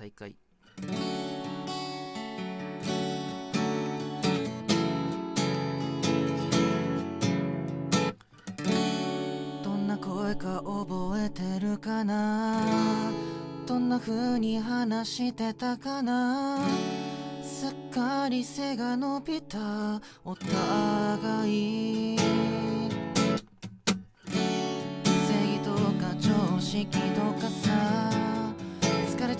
再会どんな声か覚えてるかな？どんな風に話してたかな？すっかり背が伸びた。お互い。正義とか常識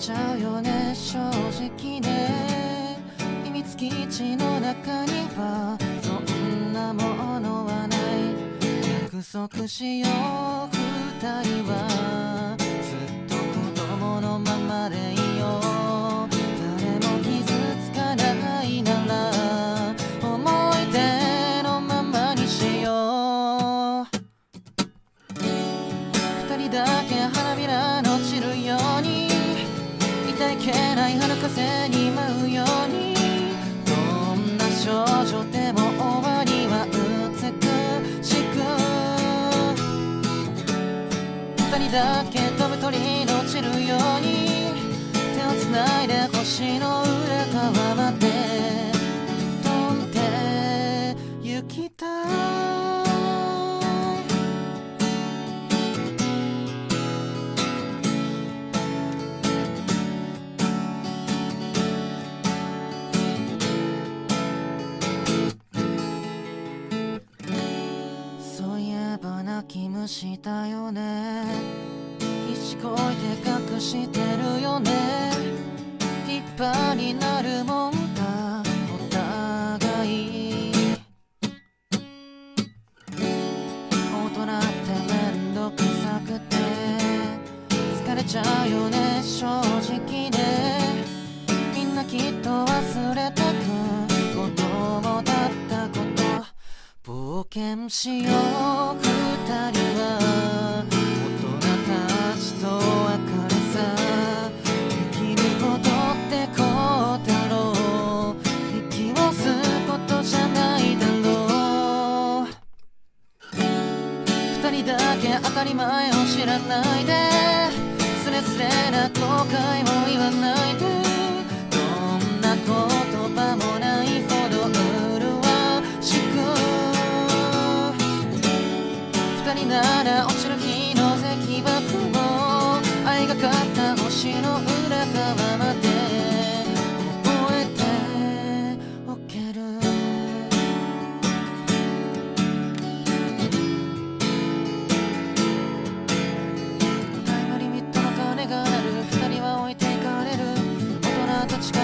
ちゃうよね正直ね。秘密基地の中にはそんなものはない。約束しよう二人は。ずっと子供のままでいいよ誰も傷つかないなら思い出のままにしよう。二人だけ花びらのいけない春風に舞うようにどんな少女でも終わりは美しく。二人だけ飛ぶ鳥の散るように手をつないで星の裏側まで泣き虫だよね。必死こいて隠してるよね。立派になるもんだ。お互い。大人ってめんどくさくて。疲れちゃうよね正直ね。みんなきっと忘れたく子供だったこと冒険しよう。大人たちと別れさ生きることってこうだろう息を吸うことじゃないだろう二人だけ当たり前を知らないで。スレスレな後悔も言わないで。なら落ちる日の石爆も愛がかった星の裏側まで覚えておけるタイムリミットの鐘が鳴る二人は置いていかれる大人たちが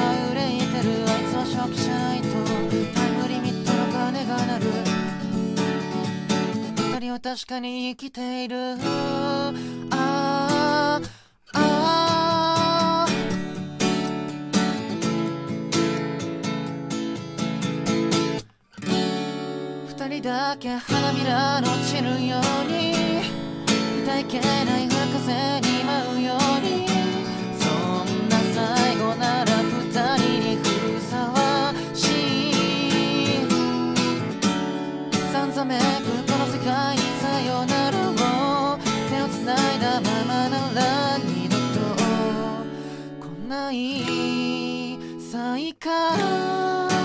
は確かに生きている。ああ二人だけ花びらの散るように。痛いけない風と来ない再会